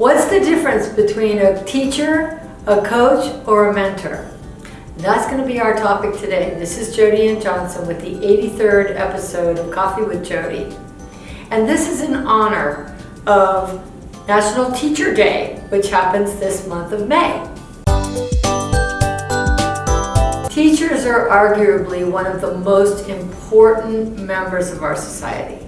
What's the difference between a teacher, a coach, or a mentor? That's going to be our topic today. This is Jody Ann Johnson with the 83rd episode of Coffee with Jody. And this is in honor of National Teacher Day, which happens this month of May. Teachers are arguably one of the most important members of our society.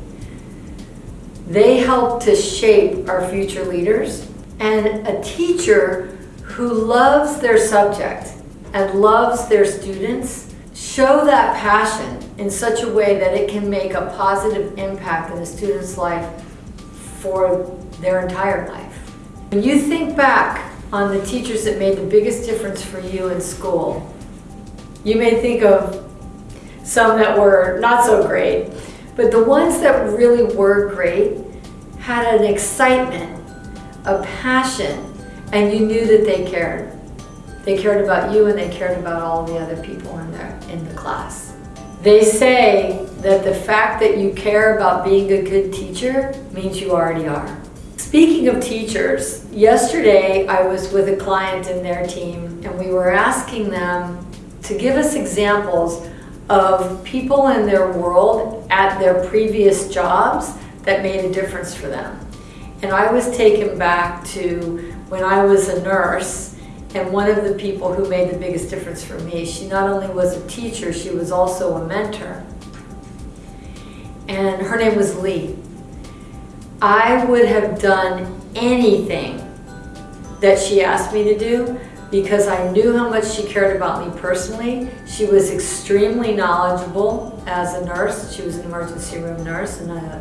They help to shape our future leaders and a teacher who loves their subject and loves their students show that passion in such a way that it can make a positive impact in a student's life for their entire life. When you think back on the teachers that made the biggest difference for you in school, you may think of some that were not so great, but the ones that really were great had an excitement, a passion, and you knew that they cared. They cared about you and they cared about all the other people in there in the class. They say that the fact that you care about being a good teacher means you already are. Speaking of teachers, yesterday I was with a client in their team and we were asking them to give us examples of people in their world at their previous jobs that made a difference for them. And I was taken back to when I was a nurse and one of the people who made the biggest difference for me, she not only was a teacher, she was also a mentor. And her name was Lee. I would have done anything that she asked me to do because I knew how much she cared about me personally. She was extremely knowledgeable as a nurse. She was an emergency room nurse and I,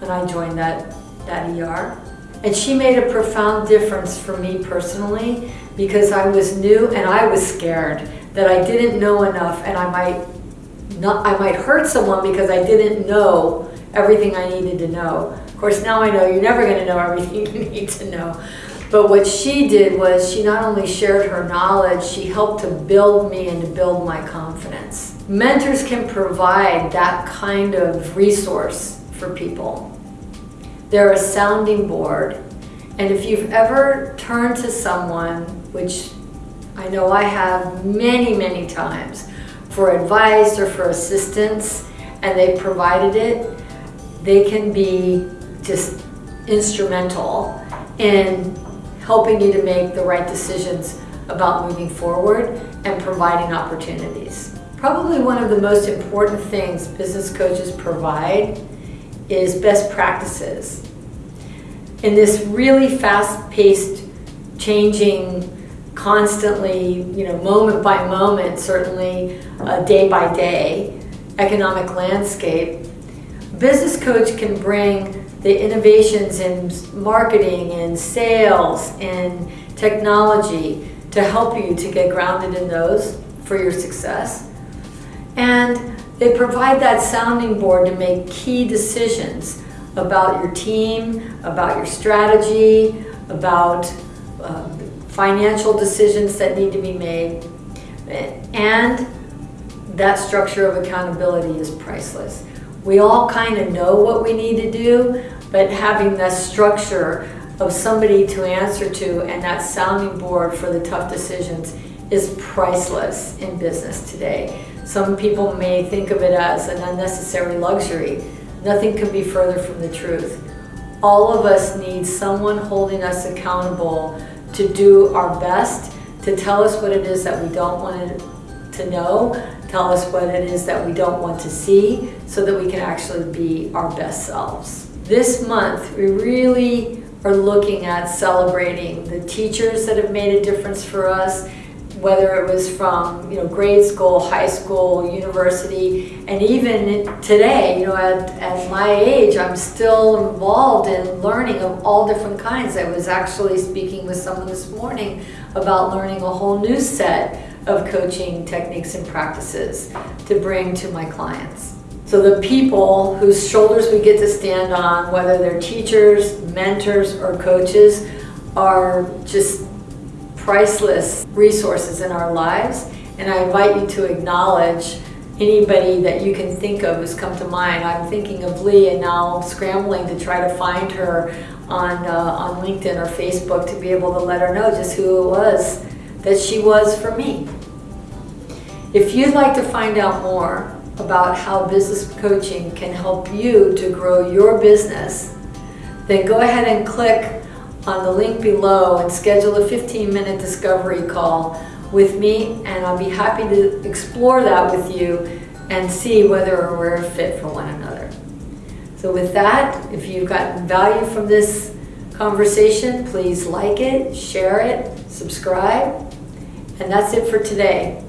when I joined that, that ER. And she made a profound difference for me personally because I was new and I was scared that I didn't know enough and I might not, I might hurt someone because I didn't know everything I needed to know. Of course, now I know you're never going to know everything you need to know. But what she did was she not only shared her knowledge, she helped to build me and to build my confidence. Mentors can provide that kind of resource for people. They're a sounding board. And if you've ever turned to someone, which I know I have many, many times, for advice or for assistance, and they provided it, they can be just instrumental in helping you to make the right decisions about moving forward and providing opportunities. Probably one of the most important things business coaches provide is best practices. In this really fast-paced, changing, constantly, you know, moment by moment, certainly uh, day by day, economic landscape, business coach can bring the innovations in marketing and sales and technology to help you to get grounded in those for your success. And they provide that sounding board to make key decisions about your team, about your strategy, about uh, financial decisions that need to be made. And that structure of accountability is priceless. We all kind of know what we need to do, but having that structure of somebody to answer to and that sounding board for the tough decisions is priceless in business today. Some people may think of it as an unnecessary luxury. Nothing could be further from the truth. All of us need someone holding us accountable to do our best, to tell us what it is that we don't want to know, tell us what it is that we don't want to see, so that we can actually be our best selves. This month, we really are looking at celebrating the teachers that have made a difference for us, whether it was from you know grade school, high school, university, and even today, you know, at, at my age, I'm still involved in learning of all different kinds. I was actually speaking with someone this morning about learning a whole new set of coaching techniques and practices to bring to my clients. So the people whose shoulders we get to stand on, whether they're teachers, mentors, or coaches, are just priceless resources in our lives. And I invite you to acknowledge anybody that you can think of who's come to mind. I'm thinking of Lee and now scrambling to try to find her on, uh, on LinkedIn or Facebook to be able to let her know just who it was that she was for me. If you'd like to find out more about how business coaching can help you to grow your business, then go ahead and click on the link below and schedule a 15 minute discovery call with me and I'll be happy to explore that with you and see whether we're a fit for one another. So with that, if you've gotten value from this conversation, please like it, share it, subscribe, and that's it for today.